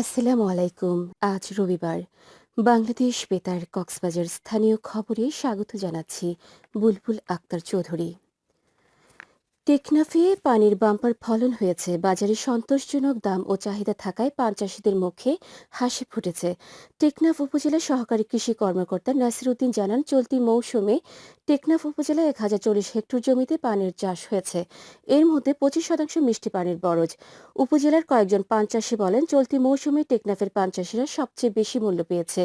আসসালামু আলাইকুম। আজ রবিবার। বাংলাদেশ বেতার কক্সবাজার স্থানীয় খবরে স্বাগত জানাচ্ছি বুলবুল আক্তার চৌধুরী। টেকনাফে পানির বাম্পার ফলন হয়েছে। বাজারে সন্তোষজনক দাম ও চাহিদা থাকায় পান চাষিদের মুখে হাসি ফুটেছে। টেকনাফ উপজেলা সহকারী কৃষি কর্মকর্তা নাসির উদ্দিন জানান, চলতি মৌসুমে টেকনাফ উপজেলায় এক হাজার চল্লিশ হেক্টর জমিতে পানির চাষ হয়েছে। এর মধ্যে পঁচিশ শতাংশ মিষ্টি পানির বরজ। উপজেলার কয়েকজন পান চাষি বলেন, চলতি মৌসুমে টেকনাফের পান চাষিরা সবচেয়ে বেশি মূল্য পেয়েছে।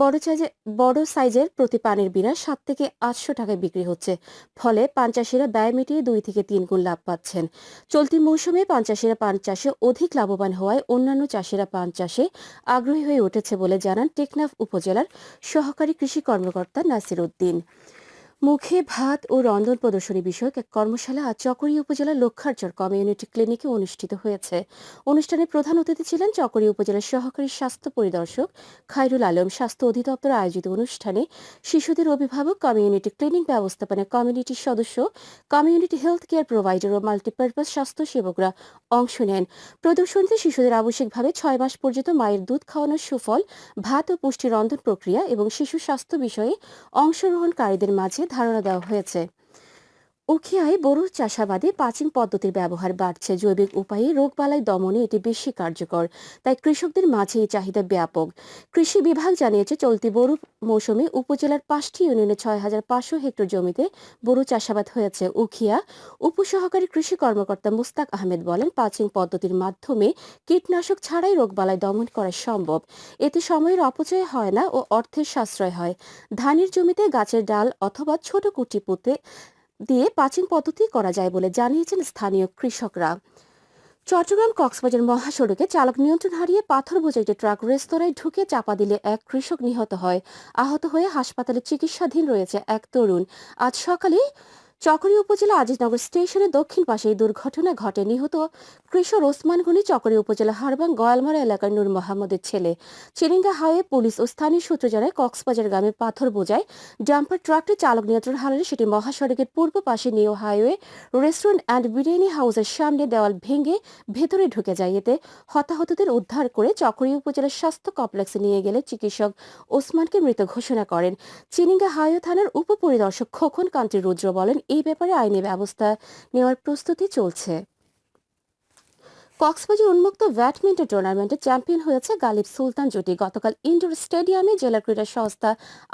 বড় সাইজে, বড় সাইজের প্রতি পানির বিনা সাত থেকে আটশো টাকায় বিক্রি হচ্ছে। ফলে পান চাষিরা ব্যয় মিটিয়ে দুই থেকে তিন গুণ লাভ পাচ্ছেন। চলতি মৌসুমে পান চাষিরা পান চাষে অধিক লাভবান হওয়ায় অন্যান্য চাষিরা পান চাষে আগ্রহী হয়ে উঠেছে বলে জানান টেকনাফ উপজেলার সহকারী কৃষি কর্মকর্তা নাসির উদ্দিন। মুখে ভাত ও রন্ধন প্রদর্শনী বিষয়ক এক কর্মশালা আজ চকরি উপজেলার লক্ষারচর কমিউনিটি ক্লিনিকে অনুষ্ঠিত হয়েছে। অনুষ্ঠানে প্রধান অতিথি ছিলেন চকরি উপজেলার সহকারী স্বাস্থ্য পরিদর্শক খায়রুল আলম। স্বাস্থ্য অধিদপ্তর আয়োজিত অনুষ্ঠানে শিশুদের অভিভাবক, কমিউনিটি ক্লিনিক ব্যবস্থাপনা কমিউনিটির সদস্য, কমিউনিটি হেলথ কেয়ার প্রোভাইডার ও মাল্টিপারপাস স্বাস্থ্য সেবকরা অংশ নেন। প্রদর্শনীতে শিশুদের আবশ্যিকভাবে ছয় মাস পর্যন্ত মায়ের দুধ খাওয়ানোর সুফল, ভাত ও পুষ্টি রন্ধন প্রক্রিয়া এবং শিশু স্বাস্থ্য বিষয়ে অংশগ্রহণকারীদের মাঝে ধারণা দেওয়া হয়েছে। উখিয়ায় বড় চাষাবাদে পাচিং পদ্ধতির ব্যবহার বাড়ছে। জৈবিক উপায়ে রোগবালাই দমনে এটি বেশি কার্যকর, তাই কৃষকদের মাঝে এই চাহিদা ব্যাপক। কৃষি বিভাগ জানিয়েছে, চলতি বড় মৌসুমে উপজেলার পাঁচটি ইউনিয়নে ছয় হাজার পাঁচশো হেক্টর জমিতে বড় চাষাবাদ হয়েছে। উখিয়া উপসহকারী কৃষি কর্মকর্তা মুস্তাক আহমেদ বলেন পাচিং পদ্ধতির মাধ্যমে কীটনাশক ছাড়াই রোগবালাই দমন করা সম্ভব। এতে সময়ের অপচয় হয় না ও অর্থের সাশ্রয় হয়। ধানের জমিতে গাছের ডাল অথবা ছোট কুটি পুঁতে দিয়ে পাচিং পদ্ধতি করা যায় বলে জানিয়েছেন স্থানীয় কৃষকরা। চট্টগ্রাম কক্সবাজার মহাসড়কে চালক নিয়ন্ত্রণ হারিয়ে পাথর বোঝা একটি ট্রাক রেস্তোরাঁয় ঢুকে চাপা দিলে এক কৃষক নিহত হয়। আহত হয়ে হাসপাতালে চিকিৎসাধীন রয়েছে এক তরুণ। আজ সকালে চকরি উপজেলা আজিজনগর স্টেশনের দক্ষিণ পাশে এই দুর্ঘটনা ঘটে। নিহত কৃষক ওসমান গনি চকরি উপজেলা হারবাং গয়ালমারা এলাকার নূর মোহাম্মদের ছেলে। চিরিঙ্গা হাইওয়ে পুলিশ ও স্থানীয় সূত্র জানায়, কক্সবাজার গ্রামে পাথর বোঝায়। ডাম্পার ট্রাকটি চালক নিয়ন্ত্রণ হারালে সেটি মহাসড়কের পূর্ব পাশে new highway restaurant and biryani হাউসের সামনে দেওয়াল ভেঙে ভেতরে ঢুকে যায়। এতে হতাহতদের উদ্ধার করে চকরি উপজেলার স্বাস্থ্য কমপ্লেক্সে নিয়ে গেলে চিকিৎসক ওসমানকে মৃত ঘোষণা করেন। চিনিঙ্গা হাইওয়ে থানার উপপরিদর্শক খোকন কান্তি রুদ্র বলেন এই ব্যাপারে আইনি ব্যবস্থা নেওয়ার প্রস্তুতি চলছে। কক্সবাজার উন্মুক্ত ব্যাডমিন্টন টুর্নামেন্টে চ্যাম্পিয়ন হয়েছে গালিব সুলতান জুটি। গতকাল ইন্ডোর স্টেডিয়ামে জেলা ক্রীড়া সংস্থা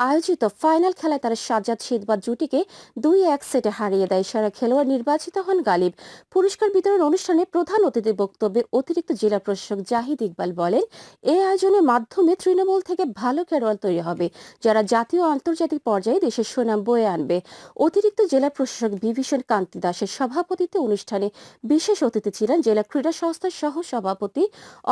আয়োজিত ফাইনাল খেলায় তারা সাজ্জাদ শীতবাদ জুটিকে দুই এক সেটে হারিয়ে দেয়। সেরা খেলোয়াড় নির্বাচিত হন গালিব। পুরস্কার বিতরণ অনুষ্ঠানে প্রধান অতিথির বক্তব্যে অতিরিক্ত জেলা প্রশাসক জাহিদ ইকবাল বলেন এই আয়োজনের মাধ্যমে তৃণমূল থেকে ভালো খেলোয়াড় তৈরি হবে, যারা জাতীয় আন্তর্জাতিক পর্যায়ে দেশের সুনাম বয়ে আনবে। অতিরিক্ত জেলা প্রশাসক বিভীষণ কান্তি দাসের সভাপতিত্বে অনুষ্ঠানে বিশেষ অতিথি ছিলেন জেলা ক্রীড়া সংস্থার সহ সভাপতি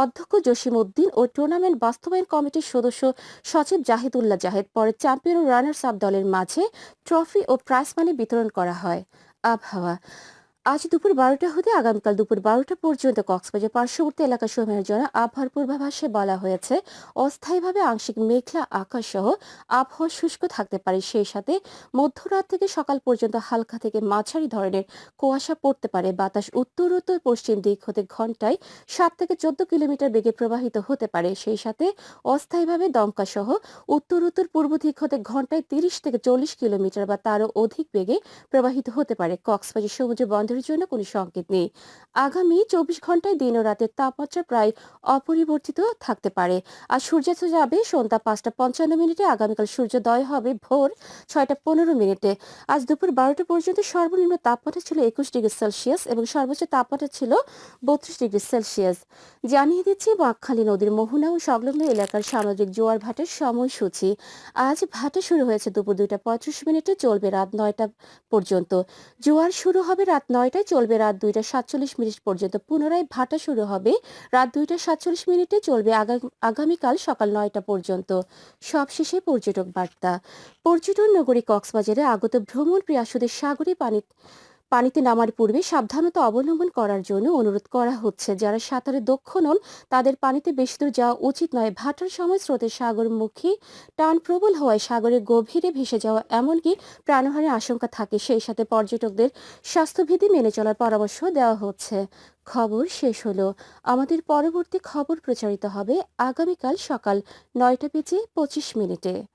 অধ্যক্ষ জসিম উদ্দিন ও টুর্নামেন্ট বাস্তবায়ন কমিটির সদস্য সচিব জাহিদুল্লাহ জাহেদ, পরে চ্যাম্পিয়ন ও রানার্স আপ দলের মাঝে ট্রফি ও প্রাইজ মানি বিতরণ করা হয়। আবহাওয়া আজ দুপুর বারোটা হতে আগামীকাল দুপুর বারোটা পর্যন্ত কক্সবাজার পার্শ্ববর্তী এলাকা সমূহের জন্য আবহাওয়ার পূর্বাভাসে বলা হয়েছে, অস্থায়ীভাবে আংশিক মেঘলা আকাশ সহ আবহাওয়া শুষ্ক থাকতে পারে। সেই সাথে মধ্যরাত থেকে সকাল পর্যন্ত হালকা থেকে মাঝারি ধরনের কুয়াশা পড়তে পারে। বাতাস উত্তর উত্তর, পশ্চিম দিক হতে ঘন্টায় সাত থেকে চোদ্দ কিলোমিটার বেগে প্রবাহিত হতে পারে। সেই সাথে অস্থায়ীভাবে দমকা সহ উত্তর উত্তর, পূর্ব দিক হতে ঘন্টায় তিরিশ থেকে চল্লিশ কিলোমিটার বা তারও অধিক বেগে প্রবাহিত হতে পারে। কক্সবাজার সমুদ্র বন্দর বন্ধের জন্য কোনো সংকেত নেই। আগামী চব্বিশ ঘন্টায় দিন ও রাতের তাপমাত্রা প্রায় অপরিবর্তিত থাকতে পারে। আর সূর্যাস্ত যাবে সন্ধ্যা পাঁচটা পঞ্চান্ন মিনিটে, আগামীকাল সূর্যোদয় হবে ভোর ছয়টা পনেরো মিনিটে। আজ দুপুর বারোটা পর্যন্ত সর্বনিম্ন তাপমাত্রা ছিল একুশ ডিগ্রি সেলসিয়াস এবং সর্বোচ্চ তাপমাত্রা ছিল বত্রিশ ডিগ্রি সেলসিয়াস। জানিয়ে দিচ্ছি, বাঁকখালী নদীর মোহনা ও সংলগ্ন এলাকার সামুদ্রিক জোয়ার ভাটার সময়সূচি। আজ ভাটা শুরু হয়েছে দুপুর দুইটা পঁয়ত্রিশ মিনিটে, চলবে রাত নয়টা পর্যন্ত। জোয়ার শুরু হবে রাত নয় নয়টায় চলবে রাত দুইটা সাতচল্লিশ মিনিট পর্যন্ত। পুনরায় ভাটা শুরু হবে রাত দুইটা সাতচল্লিশ মিনিটে চলবে আগামীকাল সকাল নয়টা পর্যন্ত। সবশেষে পর্যটক বার্তা। পর্যটন নগরী কক্সবাজারে আগত ভ্রমণ প্রিয়াসুদের সাগরে পানি পানিতে নামার পূর্বে সাবধানতা অবলম্বন করার জন্য অনুরোধ করা হচ্ছে। যারা সাঁতারে দক্ষ নন, তাদের পানিতে বেশি দূর যাওয়া উচিত নয়। ভাটার সময় স্রোতের সাগরমুখী টান প্রবল হওয়ায় সাগরের গভীরে ভেসে যাওয়া এমনকি প্রাণহানির আশঙ্কা থাকে। সেই সাথে পর্যটকদের স্বাস্থ্যবিধি মেনে চলার পরামর্শ দেওয়া হচ্ছে। খবর শেষ হলো। আমাদের পরবর্তী খবর প্রচারিত হবে আগামীকাল সকাল নয়টা বেজে পঁচিশ মিনিটে।